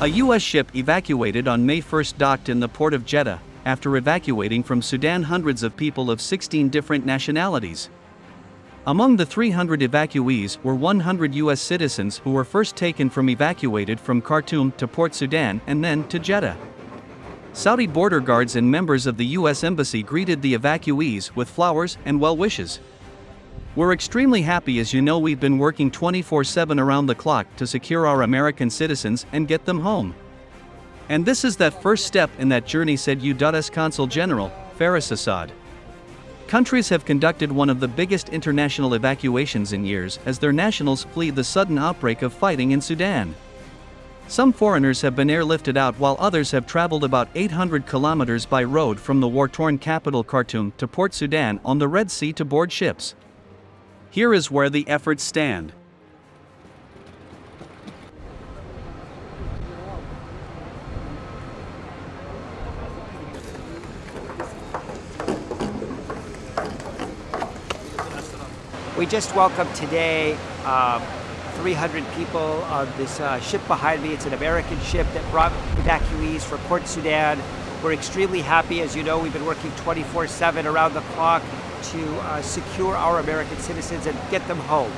A U.S. ship evacuated on May 1 docked in the port of Jeddah, after evacuating from Sudan hundreds of people of 16 different nationalities. Among the 300 evacuees were 100 U.S. citizens who were first taken from evacuated from Khartoum to Port Sudan and then to Jeddah. Saudi border guards and members of the U.S. Embassy greeted the evacuees with flowers and well wishes. We're extremely happy as you know we've been working 24 7 around the clock to secure our American citizens and get them home. And this is that first step in that journey, said U.S. Consul General, Faris Assad. Countries have conducted one of the biggest international evacuations in years as their nationals flee the sudden outbreak of fighting in Sudan. Some foreigners have been airlifted out while others have traveled about 800 kilometers by road from the war torn capital Khartoum to Port Sudan on the Red Sea to board ships. Here is where the efforts stand. We just welcomed today um, 300 people on this uh, ship behind me. It's an American ship that brought evacuees for Port Sudan. We're extremely happy. As you know, we've been working 24-7 around the clock to uh, secure our American citizens and get them home.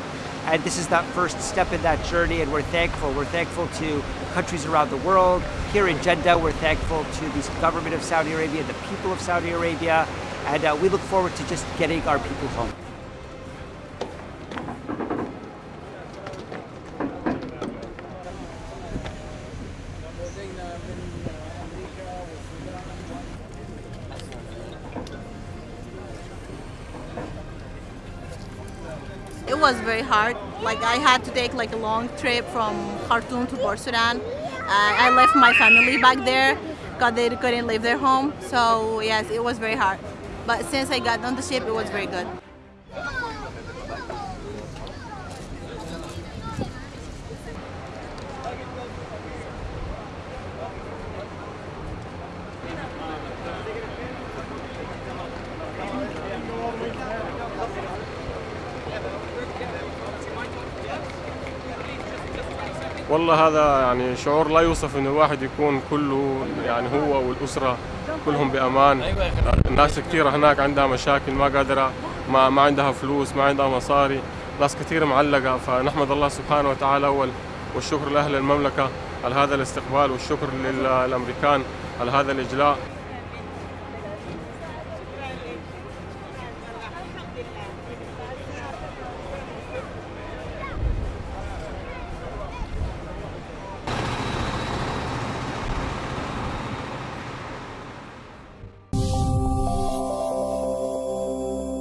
And this is that first step in that journey, and we're thankful. We're thankful to countries around the world. Here in Jeddah, we're thankful to the government of Saudi Arabia, the people of Saudi Arabia, and uh, we look forward to just getting our people home. It was very hard. Like I had to take like a long trip from Khartoum to Port Sudan. Uh, I left my family back there because they couldn't leave their home. So yes, it was very hard. But since I got on the ship, it was very good. والله هذا يعني شعور لا يوصف إنه الواحد يكون كله يعني هو والأسرة كلهم بأمان. ناس كثيره هناك عندها مشاكل ما قادرة ما ما عندها فلوس ما عندها مصاري. ناس كثير معلقة. فنحمد الله سبحانه وتعالى أول والشكر لأهل المملكة على هذا الاستقبال والشكر للأمريكان على هذا الإجلاء.